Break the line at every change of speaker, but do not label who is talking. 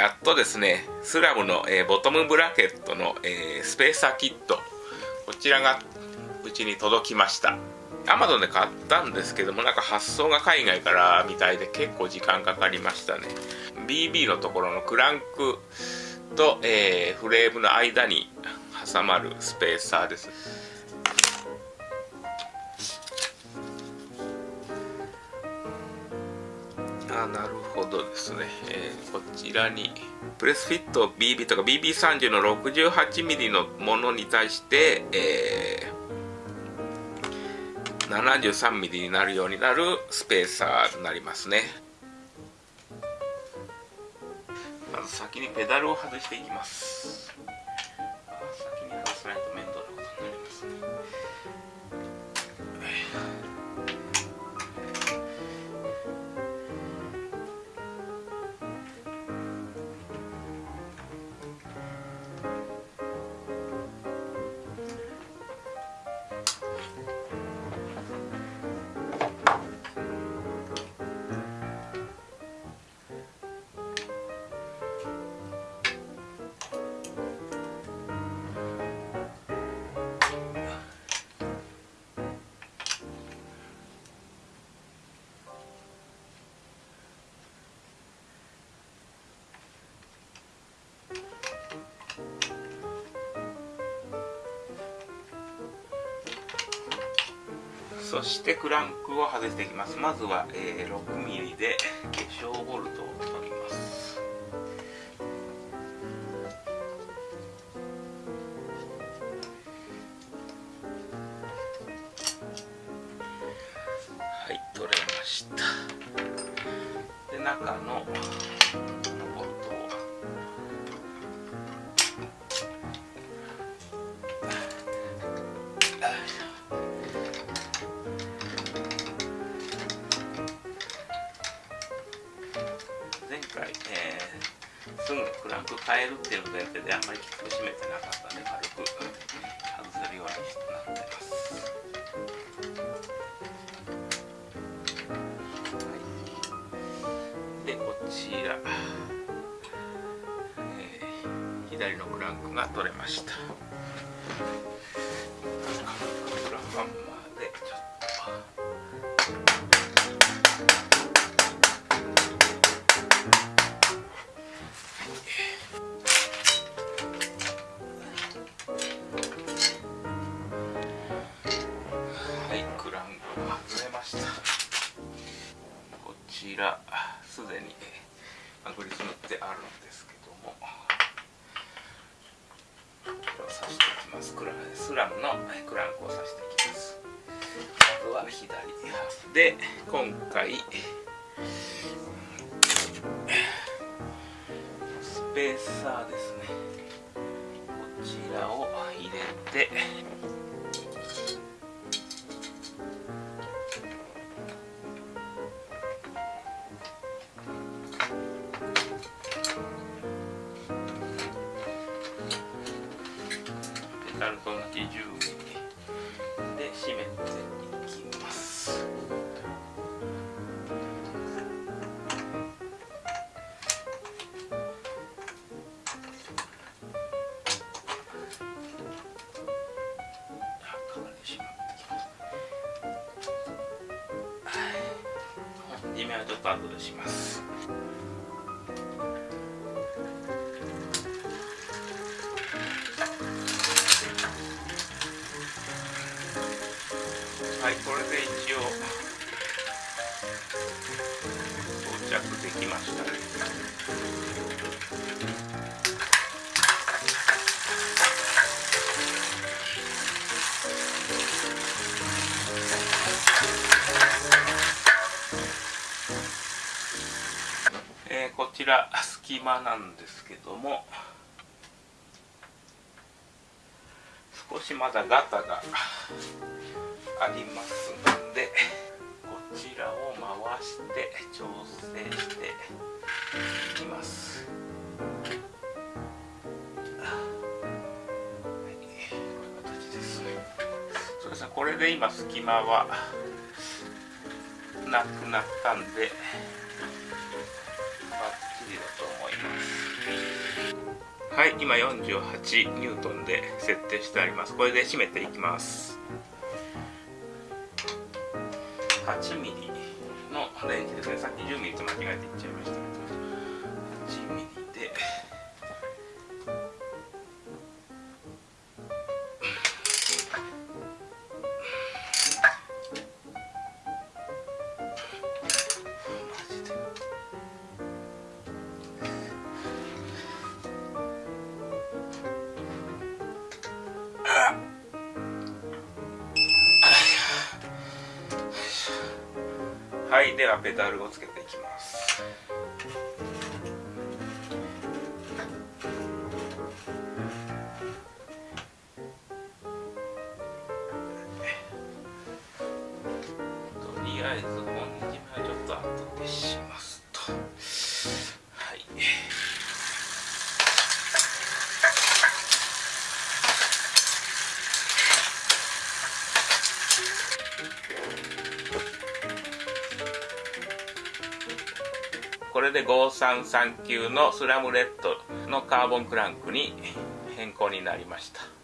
やっとですねスラムの、えー、ボトムブラケットの、えー、スペーサーキットこちらがうちに届きました。アマゾンで買ったんですけどもなんか発送が海外からみたいで結構時間かかりましたね。BB のところのクランクと、えー、フレームの間に挟まるスペーサーです。あなるほどですね、えー、こちらにプレスフィット BB とか BB30 の 68mm のものに対して、えー、73mm になるようになるスペーサーになりますね。まず先にペダルを外していきます。そしてクランクを外していきます。まずは、えー、6mm で化粧ボルトを取ります。はい取れました。で中のく変えるっていう前提であんまりきつく締めてなかったんで軽く外せるようになってます、はい、でこちら、えー、左のクランクが取れました。らすでにグリス塗ってあるんですけども。これを刺していきます。クラスラムのクランクを刺していきます。あとは左で今回スペーサーですね。こちらを入れてなると同じ10ミリで締めていきます締めはちょっと後でします。はいこれで一応到着できました。ねえー、こちら隙間なんですけども少しまだガタがありますのでこちらを回して調整していきます。これで今隙間はなくなったんでバッチじだと思います。はい今48ニュートンで設定してあります。これで締めていきます。8ミリのレンジですね。さっき10ミリと間違えていっちゃいましたけど。はい。ではペダルをつけていきます。とりあえずで5339のスラムレッドのカーボンクランクに変更になりました。